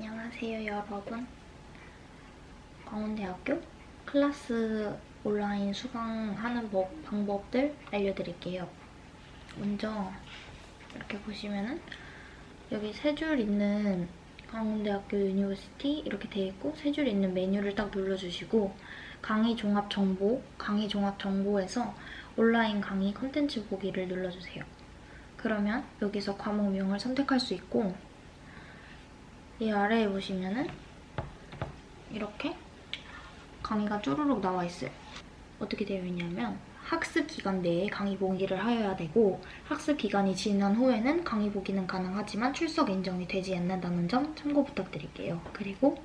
안녕하세요 여러분 광운대학교 클래스 온라인 수강하는 법, 방법들 알려드릴게요 먼저 이렇게 보시면은 여기 세 줄 있는 광운대학교 university 이렇게 돼 있고 세 줄 있는 메뉴를 딱 눌러주시고 강의 종합 정보, 강의 종합 정보에서 온라인 강의 컨텐츠 보기를 눌러주세요. 그러면 여기서 과목명을 선택할 수 있고 이 아래에 보시면은 이렇게 강의가 쪼르륵 나와 있어요. 어떻게 되어 있냐면 학습 기간 내에 강의 보기를 하여야 되고 학습 기간이 지난 후에는 강의 보기는 가능하지만 출석 인정이 되지 않는다는 점 참고 부탁드릴게요. 그리고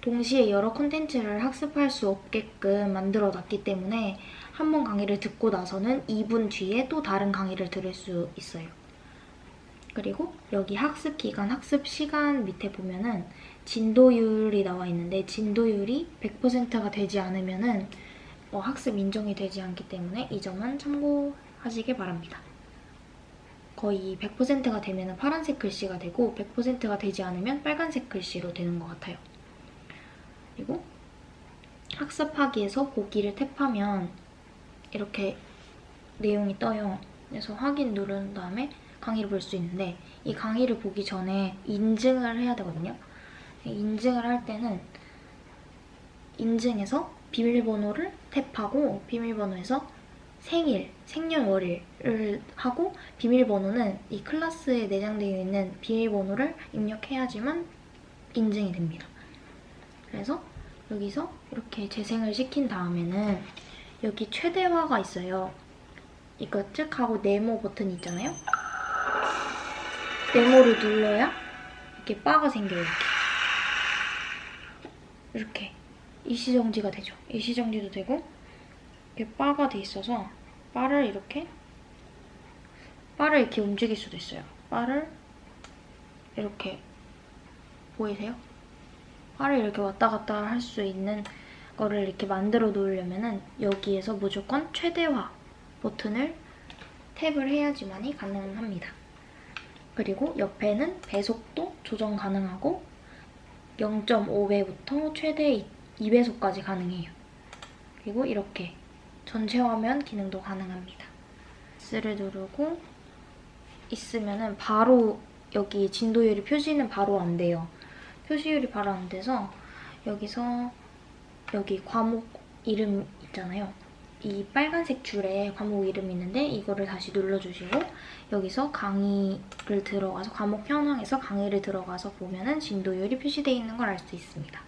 동시에 여러 콘텐츠를 학습할 수 없게끔 만들어놨기 때문에 한 번 강의를 듣고 나서는 2분 뒤에 또 다른 강의를 들을 수 있어요. 그리고 여기 학습 기간, 학습 시간 밑에 보면은 진도율이 나와 있는데 진도율이 100%가 되지 않으면은 어, 학습 인정이 되지 않기 때문에 이 점은 참고하시길 바랍니다. 거의 100%가 되면 파란색 글씨가 되고 100%가 되지 않으면 빨간색 글씨로 되는 것 같아요. 그리고 학습하기에서 보기를 탭하면 이렇게 내용이 떠요. 그래서 확인 누른 다음에 강의를 볼 수 있는데 이 강의를 보기 전에 인증을 해야 되거든요. 인증을 할 때는 인증해서 비밀번호를 탭하고 비밀번호에서 생일, 생년월일을 하고 비밀번호는 이 클래스에 내장되어 있는 비밀번호를 입력해야지만 인증이 됩니다. 그래서 여기서 이렇게 재생을 시킨 다음에는 여기 최대화가 있어요. 이거 쭉 하고 네모 버튼 있잖아요. 네모를 눌러야 이렇게 바가 생겨요. 이렇게. 이렇게 일시정지가 되죠. 일시정지도 되고 이렇게 바가 돼 있어서 바를 이렇게 바를 이렇게 움직일 수도 있어요. 바를 이렇게 보이세요? 바를 이렇게 왔다 갔다 할 수 있는 거를 이렇게 만들어 놓으려면 여기에서 무조건 최대화 버튼을 탭을 해야지만이 가능합니다. 그리고 옆에는 배속도 조정 가능하고 0.5배부터 최대 2배속까지 가능해요. 그리고 이렇게 전체 화면 기능도 가능합니다. S를 누르고 있으면 바로 여기 진도율이 표시는 바로 안 돼요. 표시율이 바로 안 돼서 여기서 여기 과목 이름 있잖아요. 이 빨간색 줄에 과목 이름이 있는데 이거를 다시 눌러주시고 여기서 강의를 들어가서 과목 현황에서 강의를 들어가서 보면 은 진도율이 표시되어 있는 걸 알 수 있습니다.